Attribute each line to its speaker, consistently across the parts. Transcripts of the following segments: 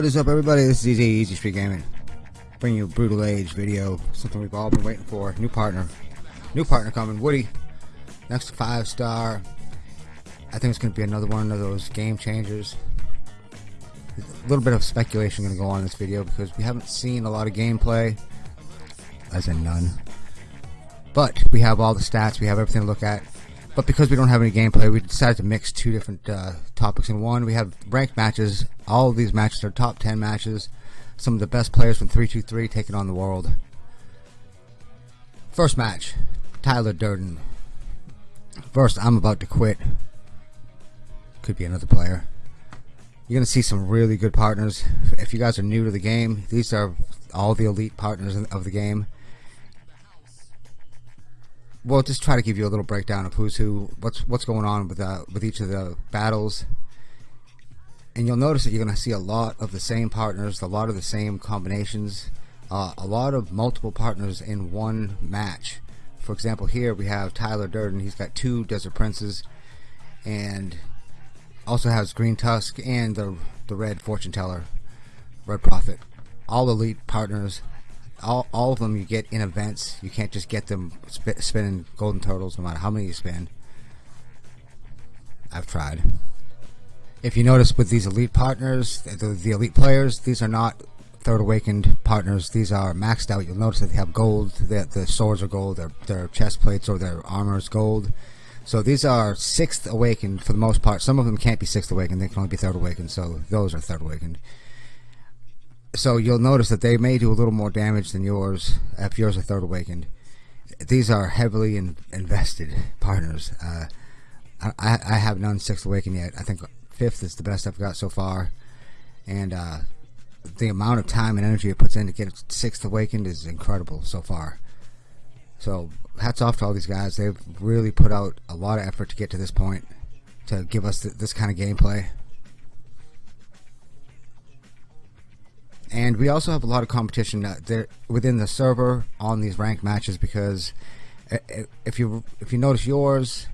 Speaker 1: What is up everybody, this is Easy, Easy Street Gaming. Bringing you a Brutal Age video, something we've all been waiting for. New partner. New partner coming, Woody. Next 5 star. I think it's going to be another one of those game changers. A little bit of speculation going to go on in this video because we haven't seen a lot of gameplay. As in none. But we have all the stats, we have everything to look at. But because we don't have any gameplay, we decided to mix two different uh, topics in one. We have ranked matches. All of these matches are top 10 matches. Some of the best players from 323 taking on the world. First match, Tyler Durden. First, I'm about to quit. Could be another player. You're going to see some really good partners. If you guys are new to the game, these are all the elite partners of the game we'll just try to give you a little breakdown of who's who, what's what's going on with uh, with each of the battles, and you'll notice that you're going to see a lot of the same partners, a lot of the same combinations, uh, a lot of multiple partners in one match. For example, here we have Tyler Durden. He's got two Desert Princes, and also has Green Tusk and the the Red Fortune Teller, Red Prophet. All elite partners all, all of them you get in events. You can't just get them sp spinning golden turtles no matter how many you spin. I've tried. If you notice with these elite partners, the, the elite players, these are not third awakened partners. These are maxed out. You'll notice that they have gold. The, the swords are gold. Their, their chest plates or their armor is gold. So these are sixth awakened for the most part. Some of them can't be sixth awakened. They can only be third awakened. So those are third awakened so you'll notice that they may do a little more damage than yours if yours are third awakened. These are heavily in, invested partners. Uh, I, I have none sixth awakened yet. I think fifth is the best I've got so far, and uh, the amount of time and energy it puts in to get sixth awakened is incredible so far. So hats off to all these guys. They've really put out a lot of effort to get to this point to give us th this kind of gameplay. And we also have a lot of competition uh, there within the server on these ranked matches because uh, uh, if you if you notice yours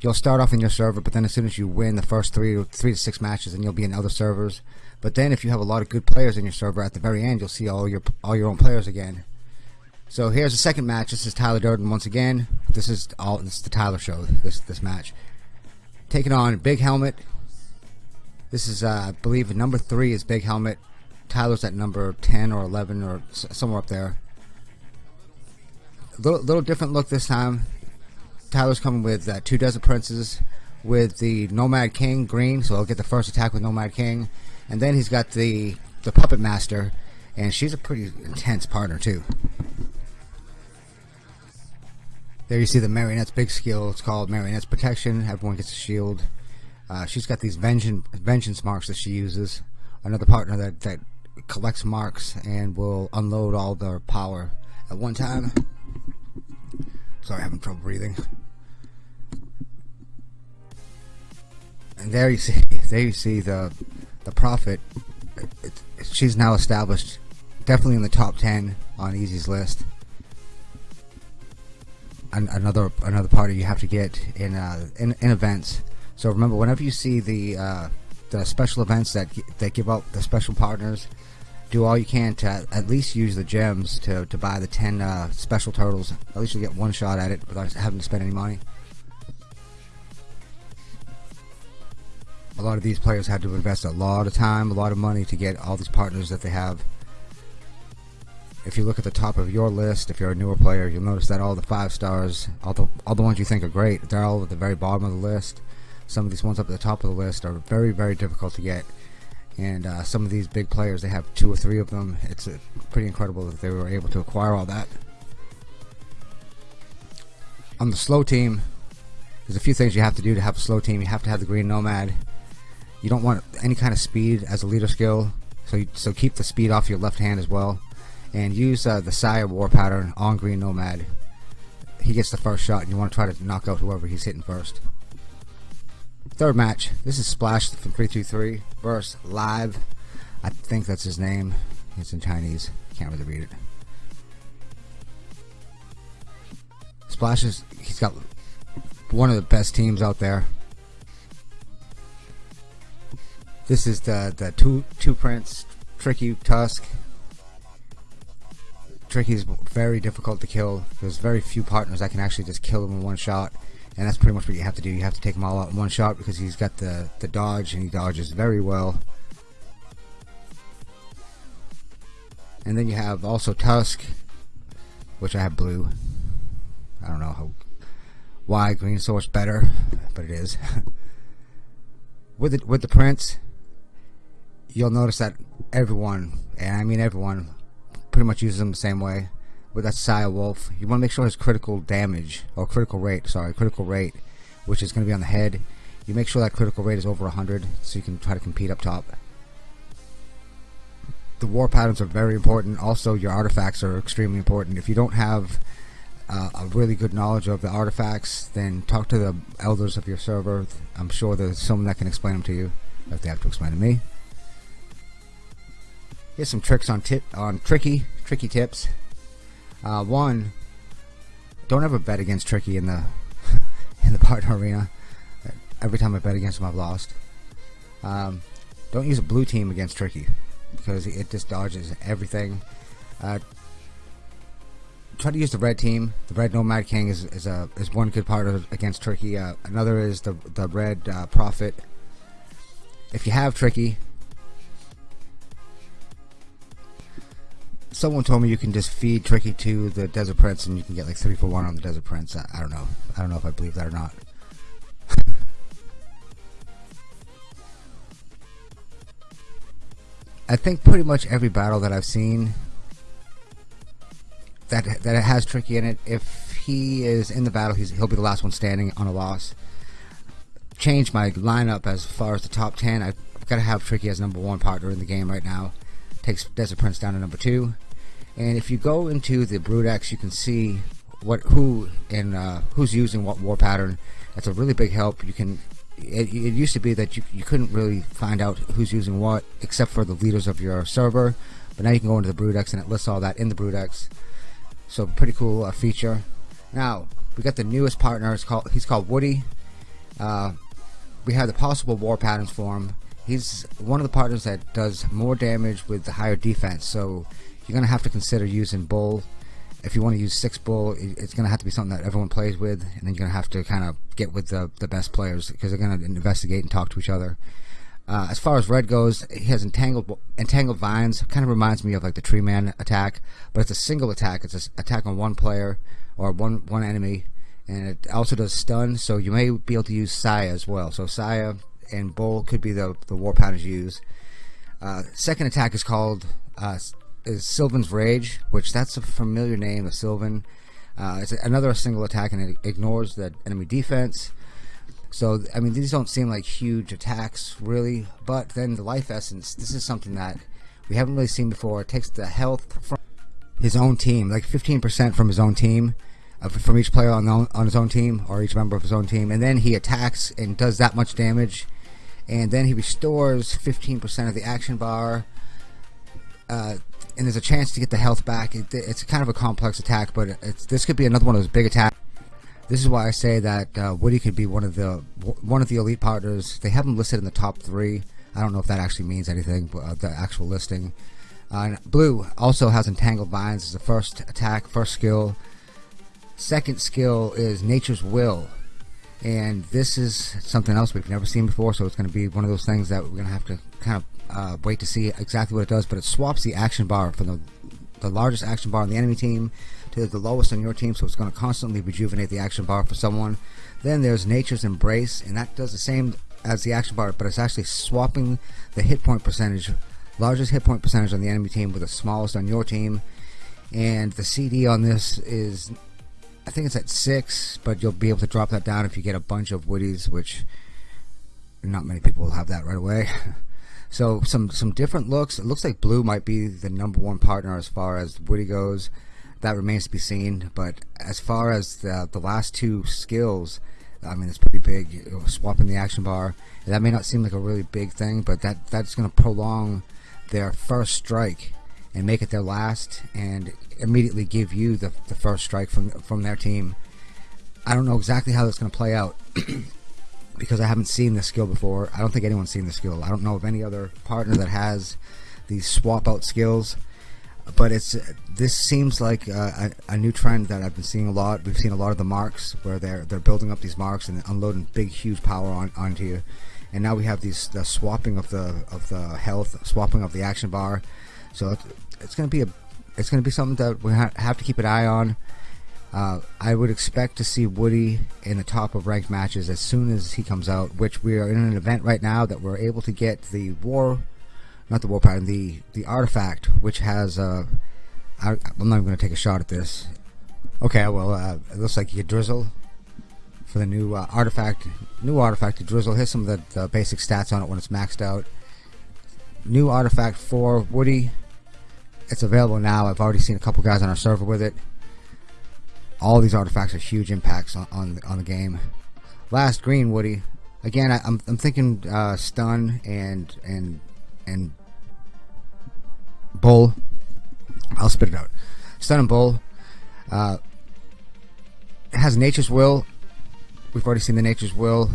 Speaker 1: you'll start off in your server but then as soon as you win the first three three to six matches then you'll be in other servers. But then if you have a lot of good players in your server at the very end you'll see all your all your own players again. So here's the second match. This is Tyler Durden once again. This is all this is the Tyler show this this match. Taking on Big Helmet. This is uh, I believe number three is Big Helmet Tyler's at number 10 or 11 or somewhere up there. Little, little different look this time. Tyler's coming with uh, two Desert Princes with the Nomad King green, so he'll get the first attack with Nomad King. And then he's got the, the Puppet Master, and she's a pretty intense partner too. There you see the Marionette's big skill. It's called Marionette's Protection. Everyone gets a shield. Uh, she's got these vengeance, vengeance marks that she uses. Another partner that, that collects marks and will unload all their power at one time. Sorry, having trouble breathing. And there you see, there you see the the prophet. It, it, she's now established, definitely in the top ten on Easy's list. An, another another party you have to get in uh, in, in events. So remember, whenever you see the uh, the special events that that give out the special partners, do all you can to at least use the gems to, to buy the 10 uh, special turtles. At least you get one shot at it without having to spend any money. A lot of these players had to invest a lot of time, a lot of money to get all these partners that they have. If you look at the top of your list, if you're a newer player, you'll notice that all the five stars, all the, all the ones you think are great, they're all at the very bottom of the list. Some of these ones up at the top of the list are very, very difficult to get. And uh, some of these big players they have two or three of them. It's uh, pretty incredible that they were able to acquire all that. On the slow team there's a few things you have to do to have a slow team. You have to have the green nomad. You don't want any kind of speed as a leader skill so you, so keep the speed off your left hand as well. And use uh, the Sire war pattern on green nomad. He gets the first shot and you want to try to knock out whoever he's hitting first Third match. This is Splash from 323 versus Live. I think that's his name. It's in Chinese. Can't really read it. Splash is he's got one of the best teams out there. This is the the two two prince Tricky Tusk. Tricky is very difficult to kill. There's very few partners that can actually just kill him in one shot. And that's pretty much what you have to do. You have to take them all out in one shot because he's got the, the dodge and he dodges very well. And then you have also Tusk, which I have blue. I don't know how why green much better, but it is. with the, with the prince, you'll notice that everyone, and I mean everyone, pretty much uses them the same way. With that Saya Wolf, you want to make sure his critical damage or critical rate, sorry, critical rate, which is going to be on the head. You make sure that critical rate is over 100, so you can try to compete up top. The war patterns are very important. Also, your artifacts are extremely important. If you don't have uh, a really good knowledge of the artifacts, then talk to the elders of your server. I'm sure there's someone that can explain them to you if they have to explain to me. Here's some tricks on tip on tricky tricky tips. Uh, one, don't ever bet against tricky in the in the partner arena. Every time I bet against him, I've lost. Um, don't use a blue team against tricky because it just dodges everything. Uh, try to use the red team. The red Nomad King is, is a is one good part of, against Tricky. Uh, another is the the red uh, Prophet. If you have Tricky, someone told me you can just feed Tricky to the Desert Prince and you can get like three for one on the Desert Prince. I, I don't know. I don't know if I believe that or not. I think pretty much every battle that I've seen that that has Tricky in it. If he is in the battle, he's, he'll be the last one standing on a loss. Change my lineup as far as the top 10. I've got to have Tricky as number one partner in the game right now. Takes Desert Prince down to number two. And if you go into the Brood you can see what who and uh, who's using what war pattern. That's a really big help. You can. It, it used to be that you, you couldn't really find out who's using what except for the leaders of your server, but now you can go into the Brood and it lists all that in the Brood so pretty cool uh, feature. Now we got the newest partner. It's called he's called Woody. Uh, we have the possible war patterns for him. He's one of the partners that does more damage with the higher defense. So you're gonna have to consider using Bull. If you want to use six Bull, it's gonna have to be something that everyone plays with, and then you're gonna have to kind of get with the the best players because they're gonna investigate and talk to each other. Uh, as far as red goes, he has entangled entangled vines. Kind of reminds me of like the tree man attack, but it's a single attack. It's an attack on one player or one one enemy, and it also does stun. So you may be able to use Saya as well. So Saya and Bull could be the the war patterns you use. Uh, second attack is called uh, is Sylvan's Rage, which that's a familiar name of Sylvan. Uh, it's another single attack and it ignores the enemy defense. So, I mean, these don't seem like huge attacks, really. But then the life essence, this is something that we haven't really seen before. It takes the health from his own team, like 15% from his own team, uh, from each player on, the, on his own team, or each member of his own team. And then he attacks and does that much damage. And then he restores 15% of the action bar. Uh, and there's a chance to get the health back. It, it's kind of a complex attack, but this could be another one of those big attacks this is why I say that uh, Woody could be one of the one of the elite partners. They have him listed in the top three. I don't know if that actually means anything, but uh, the actual listing. Uh, Blue also has Entangled Vines as the first attack, first skill. Second skill is Nature's Will. And this is something else we've never seen before, so it's going to be one of those things that we're going to have to kind of uh, wait to see exactly what it does. But it swaps the action bar from the, the largest action bar on the enemy team to the lowest on your team, so it's going to constantly rejuvenate the action bar for someone. Then there's Nature's Embrace, and that does the same as the action bar, but it's actually swapping the hit point percentage, largest hit point percentage on the enemy team with the smallest on your team. And the CD on this is, I think it's at six, but you'll be able to drop that down if you get a bunch of Woodies, which not many people will have that right away. so some some different looks. It looks like blue might be the number one partner as far as Woody goes that remains to be seen. But as far as the, the last two skills, I mean, it's pretty big. You know, swapping the action bar. That may not seem like a really big thing, but that that's going to prolong their first strike and make it their last, and immediately give you the, the first strike from from their team. I don't know exactly how that's going to play out because I haven't seen this skill before. I don't think anyone's seen the skill. I don't know of any other partner that has these swap out skills. But it's this seems like a, a, new trend that I've been seeing a lot. We've seen a lot of the marks where they're they're building up these marks and unloading big, huge power on, onto you. And now we have these the swapping of the of the health, swapping of the action bar. So it's, it's going to be a it's going to be something that we ha- have to keep an eye on. Uh, I would expect to see Woody in the top of ranked matches as soon as he comes out, which we are in an event right now that we're able to get the war, not the war pattern, the, the artifact, which has, uh, I, am not even going to take a shot at this. Okay, well, uh, it looks like you drizzle for the new uh, artifact, new artifact to drizzle. Here's some of the, the basic stats on it when it's maxed out. New artifact for Woody. It's available now. I've already seen a couple guys on our server with it all these artifacts are huge impacts on on, on the game. Last green Woody. Again, I, am I'm, I'm thinking uh, stun and and and bull. I'll spit it out. Stun and bull. Uh, has nature's will. We've already seen the nature's will.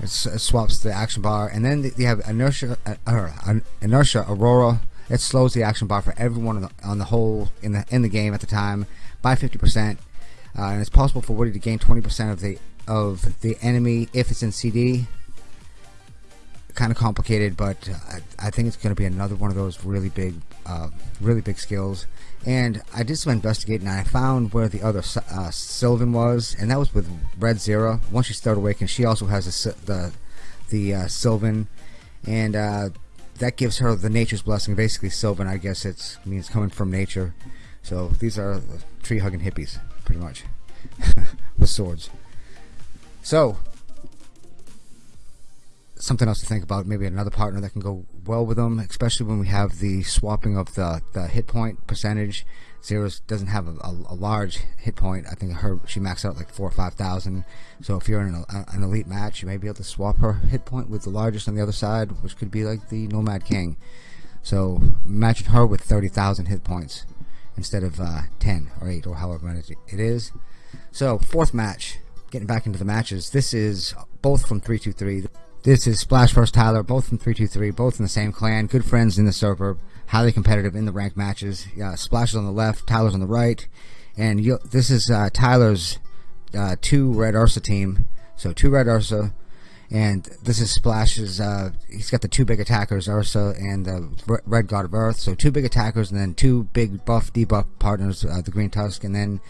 Speaker 1: It, swaps the action bar, and then you have inertia. Uh, uh, inertia aurora. It slows the action bar for everyone on the, on the whole in the in the game at the time by 50 percent uh, and it's possible for Woody to gain 20% of the of the enemy if it's in CD. Kind of complicated, but uh, I, I, think it's going to be another one of those really big, uh, really big skills. And I did some investigating, and I found where the other uh, Sylvan was, and that was with Red Zero. Once she started awakening, she also has the the, the uh, Sylvan, and uh, that gives her the Nature's Blessing. Basically, Sylvan, I guess it means coming from nature. So these are tree hugging hippies pretty much, with swords. So, something else to think about. Maybe another partner that can go well with them, especially when we have the swapping of the, the hit point percentage. Zeros doesn't have a, a, a large hit point. I think her she maxed out like four or five thousand. So if you're in a, an elite match, you may be able to swap her hit point with the largest on the other side, which could be like the Nomad King. So imagine her with thirty thousand hit points instead of uh, 10 or 8 or however many it is. So, fourth match, getting back into the matches. This is both from 323. This is Splash vs. Tyler, both from 323, both in the same clan, good friends in the server, highly competitive in the ranked matches. Uh, Splash is on the left, Tyler's on the right, and this is uh, Tyler's uh, two Red Ursa team. So, two Red Ursa, and this is Splash's. Uh, he's got the two big attackers, Ursa and the Red God of Earth. So two big attackers, and then two big buff debuff partners, uh, the Green Tusk, and then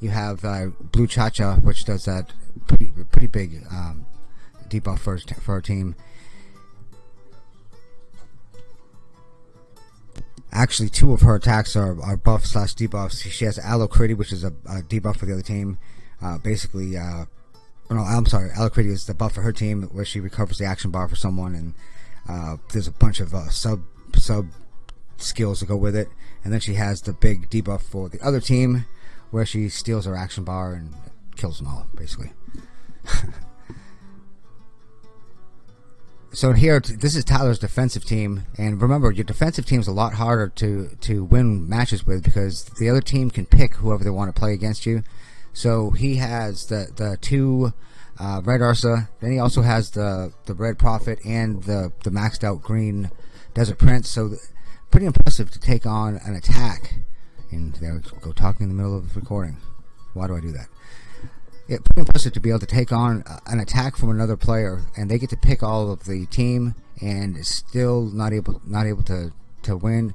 Speaker 1: you have uh, Blue Cha-Cha, which does that pretty pretty big um, debuff for for our team. Actually, two of her attacks are, are buff slash debuffs. She has Alacrity, which is a, a debuff for the other team. Uh, basically, uh, no, I'm sorry, Alacrity is the buff for her team where she recovers the action bar for someone, and uh, there's a bunch of uh, sub sub skills to go with it. And then she has the big debuff for the other team, where she steals her action bar and kills them all, basically. so here, this is Tyler's defensive team, and remember, your defensive team is a lot harder to to win matches with because the other team can pick whoever they want to play against you. So he has the the two uh, red Ursa. Then he also has the the red Prophet and the the maxed out green Desert Prince. So pretty impressive to take on an attack. And there we go talking in the middle of the recording. Why do I do that? Yeah, pretty impressive to be able to take on an attack from another player, and they get to pick all of the team, and still not able not able to to win.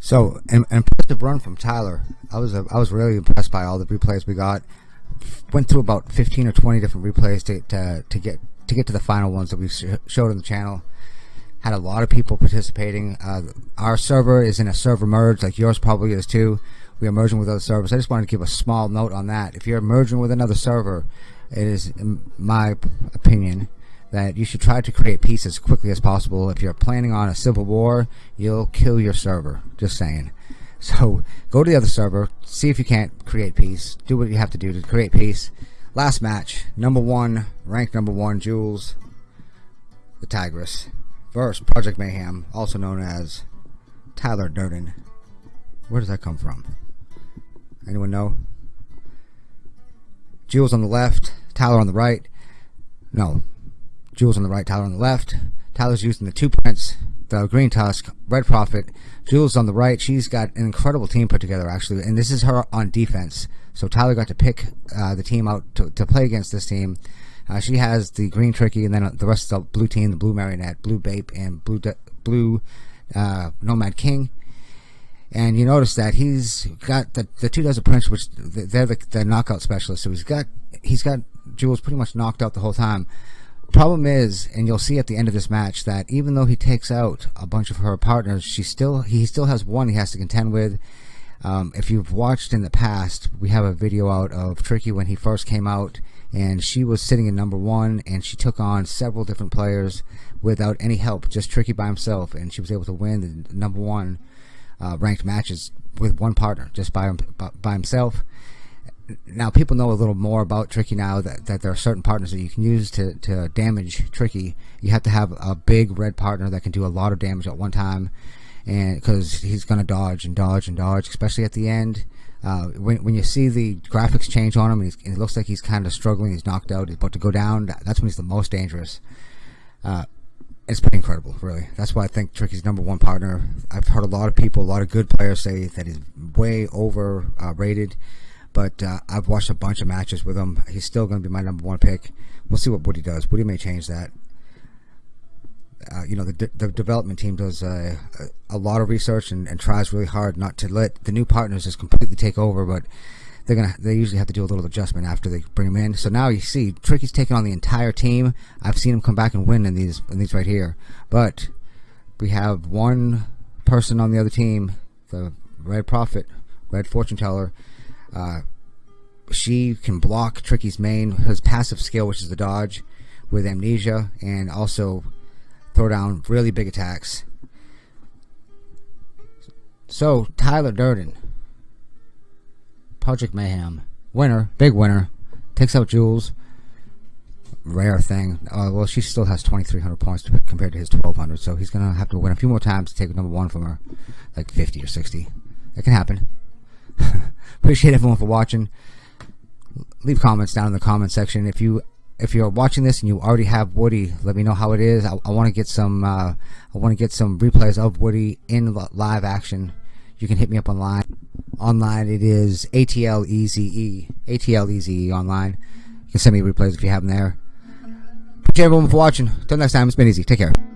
Speaker 1: So, an, impressive run from Tyler. I was uh, I was really impressed by all the replays we got. Went through about 15 or 20 different replays to to, to get to get to the final ones that we sh showed on the channel. Had a lot of people participating. Uh, our server is in a server merge, like yours probably is too. We are merging with other servers. I just wanted to give a small note on that. If you're merging with another server, it is, in my opinion, that you should try to create peace as quickly as possible. If you're planning on a civil war, you'll kill your server. Just saying. So go to the other server, see if you can't create peace. Do what you have to do to create peace. Last match, number one, ranked number one, Jules, the Tigress, versus Project Mayhem, also known as Tyler Durden. Where does that come from? Anyone know? Jules on the left, Tyler on the right. No, Jules on the right, Tyler on the left. Tyler's using the two Prince, the Green Tusk, Red Prophet, Jules on the right. She's got an incredible team put together, actually, and this is her on defense. So Tyler got to pick uh, the team out to, to play against this team. Uh, she has the green tricky, and then the rest of the blue team, the blue marionette, blue bape, and blue de- blue uh, nomad king. And you notice that he's got the the two desert prince, which they're the, the knockout specialists. So he's got he's got Jules pretty much knocked out the whole time. The problem is, and you'll see at the end of this match that even though he takes out a bunch of her partners, she still he still has one he has to contend with. Um, if you've watched in the past, we have a video out of Tricky when he first came out, and she was sitting in number one, and she took on several different players without any help, just Tricky by himself, and she was able to win the number one uh, ranked matches with one partner, just by by himself now people know a little more about Tricky now that, that there are certain partners that you can use to, to damage Tricky. You have to have a big red partner that can do a lot of damage at one time, and because he's going to dodge and dodge and dodge, especially at the end. Uh, when, when you see the graphics change on him, and, and, it looks like he's kind of struggling, he's knocked out, he's about to go down. That's when he's the most dangerous. Uh, it's pretty incredible, really. That's why I think Tricky's number one partner. I've heard a lot of people, a lot of good players say that he's way overrated. Uh, but uh, I've watched a bunch of matches with him. He's still going to be my number one pick. We'll see what Woody does. Woody may change that. Uh, you know, the, de- the development team does a, lot of research and, and, tries really hard not to let the new partners just completely take over, but they're gonna they usually have to do a little adjustment after they bring them in. So now you see Tricky's taking on the entire team. I've seen him come back and win in these in these right here, but we have one person on the other team, the Red Prophet, Red Fortune Teller uh, she can block Tricky's main, his passive skill, which is the dodge, with amnesia, and also throw down really big attacks. So, Tyler Durden, Project Mayhem, winner, big winner, takes out Jules. Rare thing. Uh, well, she still has 2,300 points compared to his 1,200, so he's going to have to win a few more times to take number one from her, like 50 or 60. That can happen. Appreciate everyone for watching. Leave comments down in the comment section. If you if you're watching this and you already have Woody, let me know how it is. I, I want to get some uh, I want to get some replays of Woody in live action. You can hit me up online. Online it is ATL EZE ATL EZE online. You can send me replays if you have them there. Appreciate everyone for watching. Till next time, it's been easy. Take care.